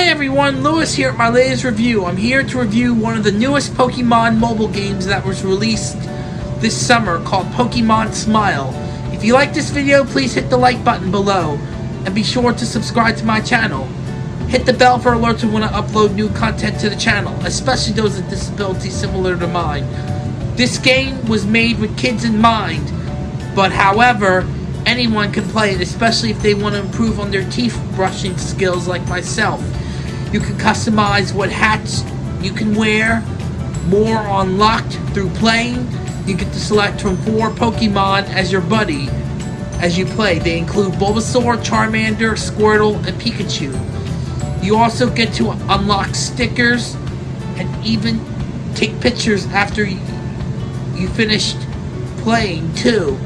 Hi everyone, Lewis here at my latest review. I'm here to review one of the newest Pokemon mobile games that was released this summer called Pokemon Smile. If you like this video, please hit the like button below and be sure to subscribe to my channel. Hit the bell for alerts when I upload new content to the channel, especially those with disabilities similar to mine. This game was made with kids in mind, but however, anyone can play it, especially if they want to improve on their teeth brushing skills like myself. You can customize what hats you can wear, more unlocked through playing. You get to select from four Pokemon as your buddy as you play. They include Bulbasaur, Charmander, Squirtle, and Pikachu. You also get to unlock stickers and even take pictures after you, finished playing too.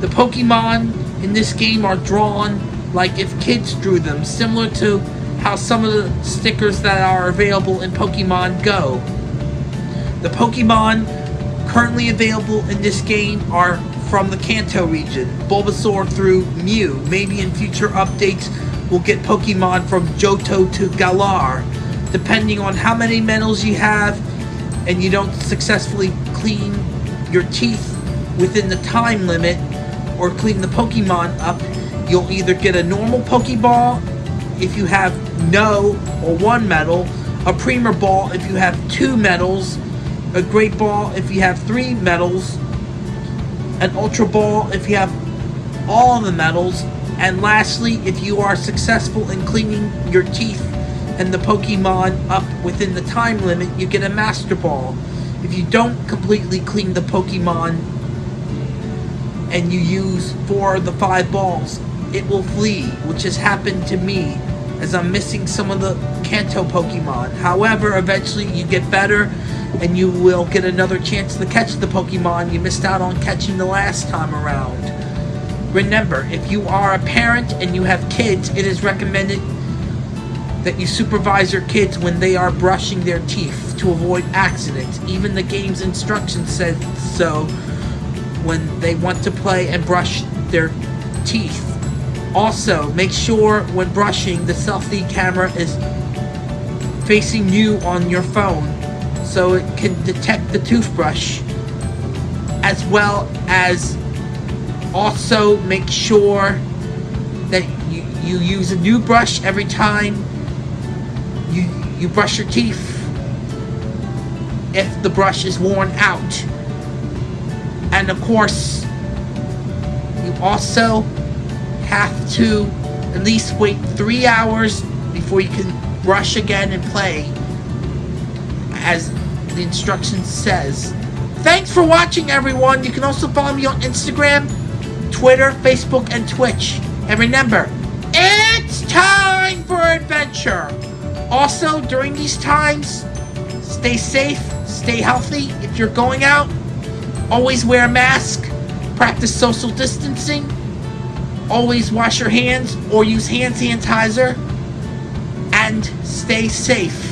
The Pokemon in this game are drawn like if kids drew them, similar to how some of the stickers that are available in Pokemon Go. The Pokemon currently available in this game are from the Kanto region, Bulbasaur through Mew. Maybe in future updates we'll get Pokemon from Johto to Galar. Depending on how many medals you have and you don't successfully clean your teeth within the time limit, or clean the Pokemon up, you'll either get a normal Pokeball if you have no or one medal, a Premier Ball if you have two medals, a Great Ball if you have three medals, an Ultra Ball if you have all the medals, and lastly, if you are successful in cleaning your teeth and the Pokemon up within the time limit, you get a Master Ball. If you don't completely clean the Pokemon and you use four of the five balls, it will flee, which has happened to me as I'm missing some of the Kanto Pokemon. However, eventually you get better and you will get another chance to catch the Pokemon you missed out on catching the last time around. Remember, if you are a parent and you have kids, it is recommended that you supervise your kids when they are brushing their teeth to avoid accidents. Even the game's instructions said so when they want to play and brush their teeth. Also, make sure when brushing the selfie camera is facing you on your phone so it can detect the toothbrush as well as also make sure that you, you use a new brush every time you, you brush your teeth if the brush is worn out. And of course, you also have to at least wait three hours before you can brush again and play as the instructions says. Thanks for watching everyone. You can also follow me on Instagram, Twitter, Facebook, and Twitch. And remember, it's time for adventure. Also, during these times, stay safe, stay healthy. If you're going out, Always wear a mask. Practice social distancing. Always wash your hands or use hand sanitizer. And stay safe.